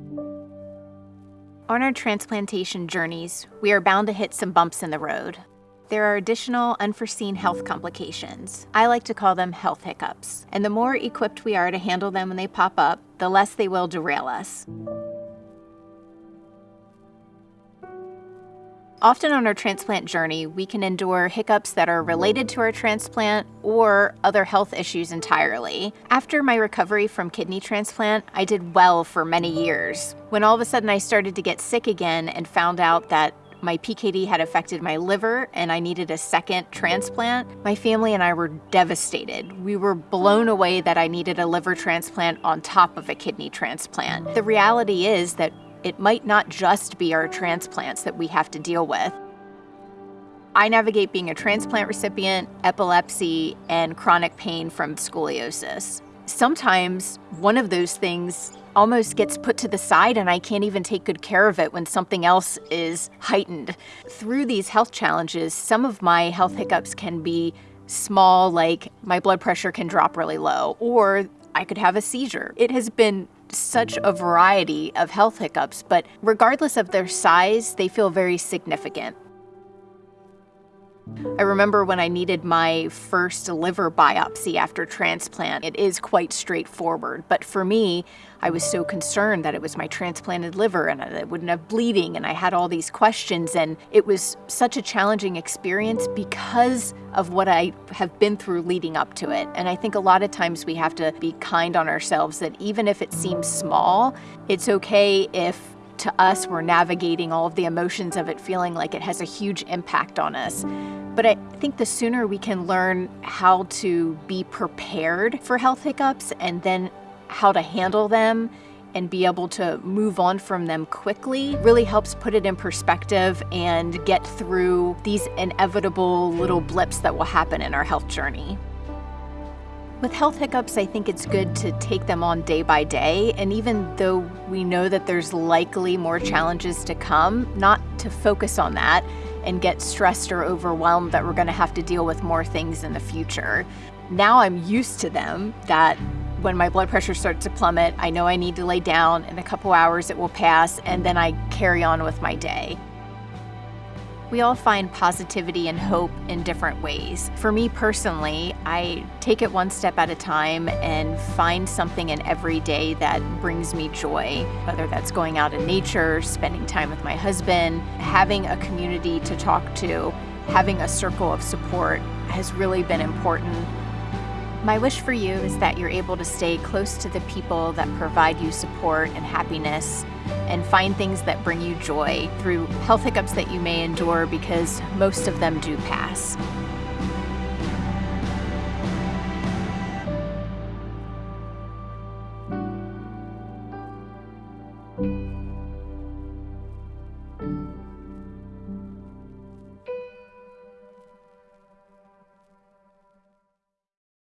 On our transplantation journeys, we are bound to hit some bumps in the road. There are additional unforeseen health complications. I like to call them health hiccups. And the more equipped we are to handle them when they pop up, the less they will derail us. Often on our transplant journey, we can endure hiccups that are related to our transplant or other health issues entirely. After my recovery from kidney transplant, I did well for many years. When all of a sudden I started to get sick again and found out that my PKD had affected my liver and I needed a second transplant. My family and I were devastated. We were blown away that I needed a liver transplant on top of a kidney transplant. The reality is that it might not just be our transplants that we have to deal with. I navigate being a transplant recipient, epilepsy, and chronic pain from scoliosis. Sometimes one of those things almost gets put to the side and I can't even take good care of it when something else is heightened. Through these health challenges, some of my health hiccups can be small, like my blood pressure can drop really low, or I could have a seizure. It has been such a variety of health hiccups, but regardless of their size, they feel very significant. I remember when I needed my first liver biopsy after transplant. It is quite straightforward, but for me, I was so concerned that it was my transplanted liver and I wouldn't have bleeding, and I had all these questions, and it was such a challenging experience because of what I have been through leading up to it. And I think a lot of times we have to be kind on ourselves that even if it seems small, it's okay if to us, we're navigating all of the emotions of it, feeling like it has a huge impact on us. But I think the sooner we can learn how to be prepared for health hiccups and then how to handle them and be able to move on from them quickly really helps put it in perspective and get through these inevitable little blips that will happen in our health journey. With health hiccups, I think it's good to take them on day by day. And even though we know that there's likely more challenges to come, not to focus on that and get stressed or overwhelmed that we're going to have to deal with more things in the future. Now I'm used to them that when my blood pressure starts to plummet, I know I need to lay down. In a couple hours, it will pass, and then I carry on with my day. We all find positivity and hope in different ways. For me personally, I take it one step at a time and find something in every day that brings me joy, whether that's going out in nature, spending time with my husband, having a community to talk to, having a circle of support has really been important. My wish for you is that you're able to stay close to the people that provide you support and happiness and find things that bring you joy through health hiccups that you may endure because most of them do pass.